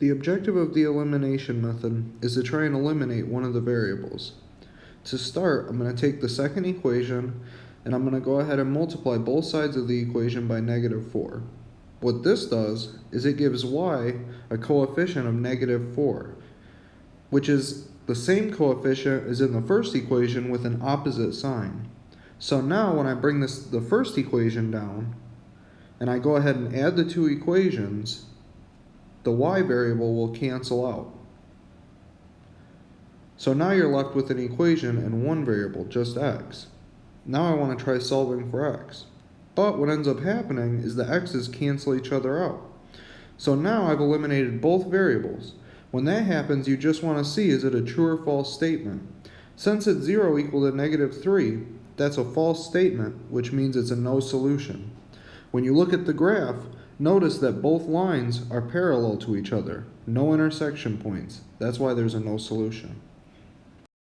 The objective of the elimination method is to try and eliminate one of the variables. To start, I'm going to take the second equation and I'm going to go ahead and multiply both sides of the equation by negative 4. What this does is it gives y a coefficient of negative 4, which is the same coefficient as in the first equation with an opposite sign. So now when I bring this the first equation down, and I go ahead and add the two equations, the y variable will cancel out. So now you're left with an equation and one variable, just x. Now I want to try solving for x. But what ends up happening is the x's cancel each other out. So now I've eliminated both variables. When that happens, you just want to see is it a true or false statement. Since it's 0 equal to negative 3, that's a false statement, which means it's a no solution. When you look at the graph, notice that both lines are parallel to each other, no intersection points. That's why there's a no solution.